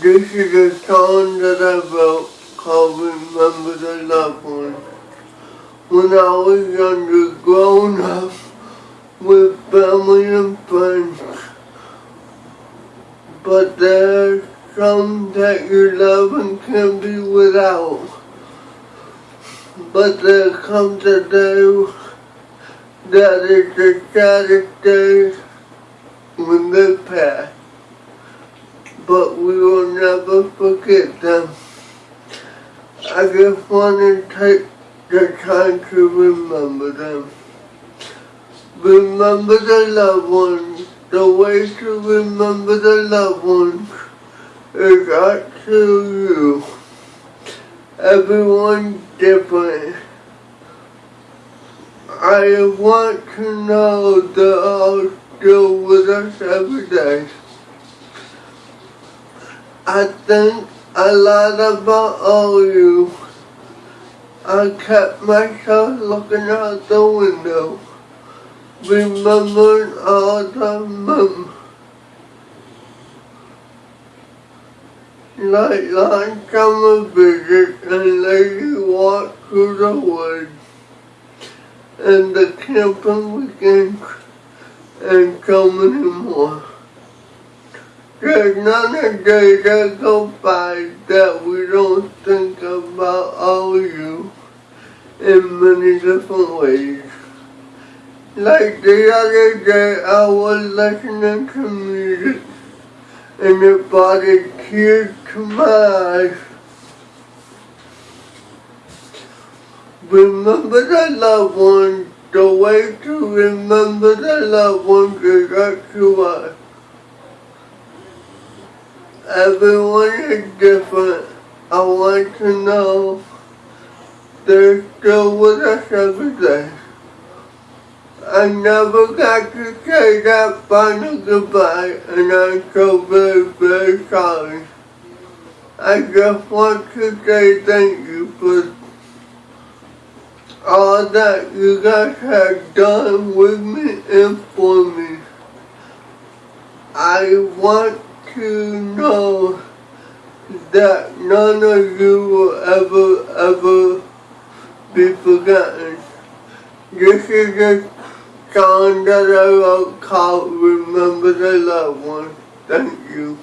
This is a song that I wrote called Remember the Loved Ones. When I was younger, growing up with family and friends. But there's some that you love and can't be without. But there comes a day that is the saddest day when they pass but we will never forget them. I just want to take the time to remember them. Remember the loved ones. The way to remember the loved ones is up to you. Everyone's different. I want to know they're all still with us every day. I think a lot about all you. I kept myself looking out the window, remembering all the mem like last summer visit and lady walk through the woods and the camping weekends and so many more. There's not a day that goes by that we don't think about all of you in many different ways. Like the other day, I was listening to music and it brought a tear to my eyes. Remember the loved ones. The way to remember the loved ones is to us. Everyone is different. I want to know they're still with us every day. I never got to say that final goodbye and I'm so very, very sorry. I just want to say thank you for all that you guys have done with me and for me. I want to know that none of you will ever, ever be forgotten. This is a song that I wrote called Remember the Loved Ones. Thank you.